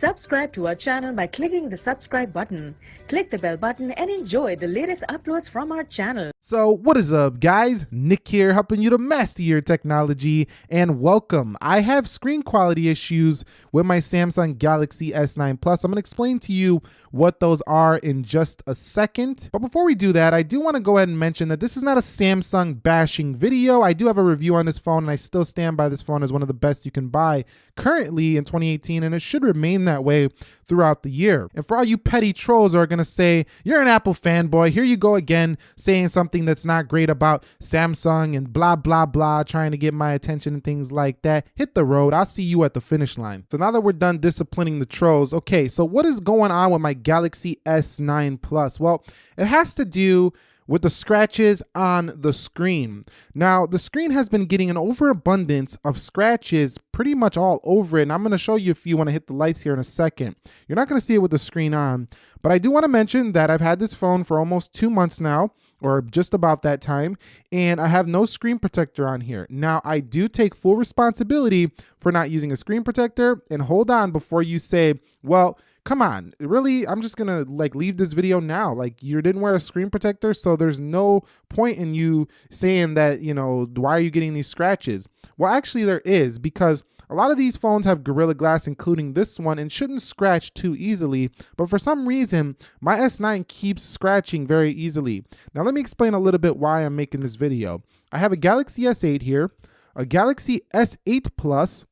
Subscribe to our channel by clicking the subscribe button. Click the bell button and enjoy the latest uploads from our channel. So, what is up, guys? Nick here, helping you to master your technology, and welcome. I have screen quality issues with my Samsung Galaxy S9 Plus. I'm going to explain to you what those are in just a second. But before we do that, I do want to go ahead and mention that this is not a Samsung bashing video. I do have a review on this phone, and I still stand by this phone as one of the best you can buy currently in 2018, and it should remain that way throughout the year. And for all you petty trolls who are going to say, you're an Apple fanboy, here you go again saying something that's not great about Samsung and blah, blah, blah, trying to get my attention and things like that, hit the road. I'll see you at the finish line. So now that we're done disciplining the trolls, okay, so what is going on with my Galaxy S9 Plus? Well, it has to do with the scratches on the screen. Now, the screen has been getting an overabundance of scratches pretty much all over it, and I'm going to show you if you want to hit the lights here in a second. You're not going to see it with the screen on, but I do want to mention that I've had this phone for almost two months now, or just about that time, and I have no screen protector on here. Now, I do take full responsibility for not using a screen protector, and hold on before you say, well, come on really? I'm just gonna like leave this video now. Like you didn't wear a screen protector so there's no point in you saying that you know why are you getting these scratches? Well actually there is because a lot of these phones have Gorilla Glass, including this one, and shouldn't scratch too easily, but for some reason, my S9 keeps scratching very easily. Now let me explain a little bit why I'm making this video. I have a Galaxy S8 here, a Galaxy S8 Plus,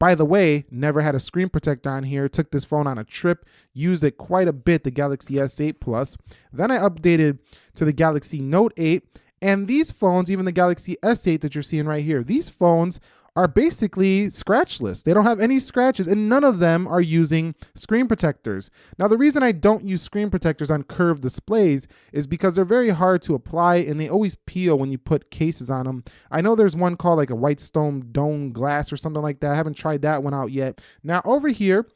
by the way, never had a screen protector on here. Took this phone on a trip, used it quite a bit, the Galaxy S8 Plus. Then I updated to the Galaxy Note 8. And these phones, even the Galaxy S8 that you're seeing right here, these phones are basically scratchless. They don't have any scratches and none of them are using screen protectors. Now the reason I don't use screen protectors on curved displays is because they're very hard to apply and they always peel when you put cases on them. I know there's one called like a Whitestone Dome Glass or something like that. I haven't tried that one out yet. Now over here,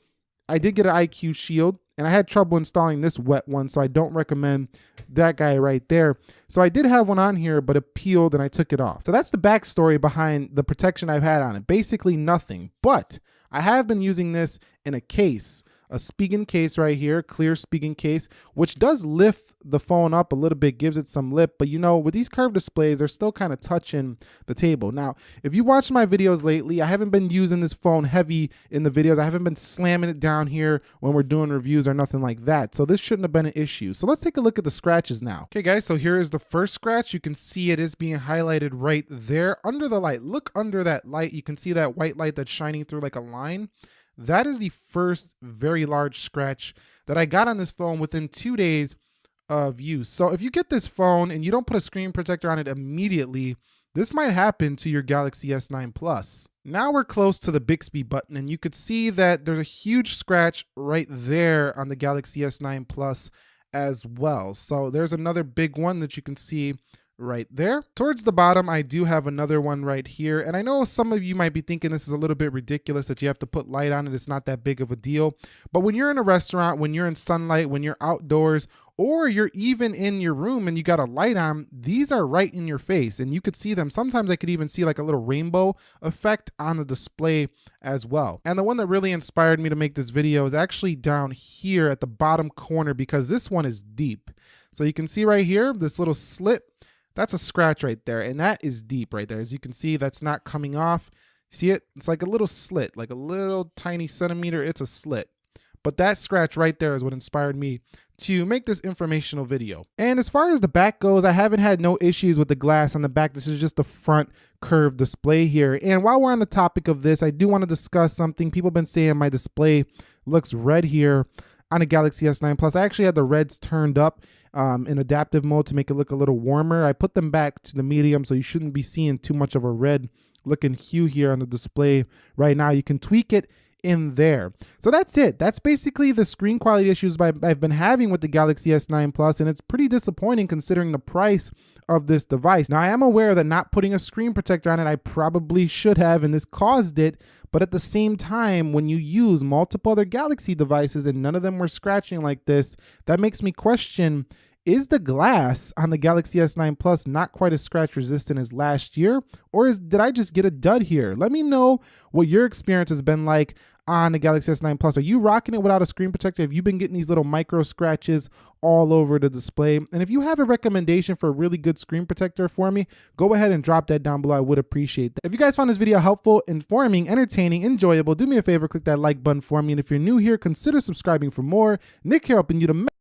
I did get an IQ Shield and I had trouble installing this wet one, so I don't recommend that guy right there. So I did have one on here, but it peeled and I took it off. So that's the backstory behind the protection I've had on it. Basically nothing, but I have been using this in a case a Spigen case right here, clear Spigen case, which does lift the phone up a little bit, gives it some lip. But you know, with these curved displays, they're still kind of touching the table. Now, if you watch my videos lately, I haven't been using this phone heavy in the videos. I haven't been slamming it down here when we're doing reviews or nothing like that. So this shouldn't have been an issue. So let's take a look at the scratches now. Okay, guys, so here is the first scratch. You can see it is being highlighted right there under the light. Look under that light. You can see that white light that's shining through like a line. That is the first very large scratch that I got on this phone within two days of use. So if you get this phone and you don't put a screen protector on it immediately, this might happen to your Galaxy S9 Plus. Now we're close to the Bixby button and you could see that there's a huge scratch right there on the Galaxy S9 Plus as well. So there's another big one that you can see right there. Towards the bottom, I do have another one right here. And I know some of you might be thinking this is a little bit ridiculous that you have to put light on it. It's not that big of a deal. But when you're in a restaurant, when you're in sunlight, when you're outdoors, or you're even in your room and you got a light on, these are right in your face and you could see them. Sometimes I could even see like a little rainbow effect on the display as well. And the one that really inspired me to make this video is actually down here at the bottom corner because this one is deep. So you can see right here, this little slit that's a scratch right there. And that is deep right there. As you can see, that's not coming off. See it? It's like a little slit, like a little tiny centimeter. It's a slit. But that scratch right there is what inspired me to make this informational video. And as far as the back goes, I haven't had no issues with the glass on the back. This is just the front curved display here. And while we're on the topic of this, I do want to discuss something. People have been saying my display looks red here on a Galaxy S9 Plus. I actually had the reds turned up um, in adaptive mode to make it look a little warmer. I put them back to the medium so you shouldn't be seeing too much of a red looking hue here on the display right now. You can tweak it in there. So that's it. That's basically the screen quality issues I've been having with the Galaxy S9 Plus, and it's pretty disappointing considering the price of this device. Now, I am aware that not putting a screen protector on it, I probably should have, and this caused it, but at the same time, when you use multiple other Galaxy devices and none of them were scratching like this, that makes me question is the glass on the Galaxy S9 Plus not quite as scratch resistant as last year? Or is, did I just get a dud here? Let me know what your experience has been like on the Galaxy S9 Plus. Are you rocking it without a screen protector? Have you been getting these little micro scratches all over the display? And if you have a recommendation for a really good screen protector for me, go ahead and drop that down below. I would appreciate that. If you guys found this video helpful, informing, entertaining, enjoyable, do me a favor, click that like button for me. And if you're new here, consider subscribing for more. Nick here helping you to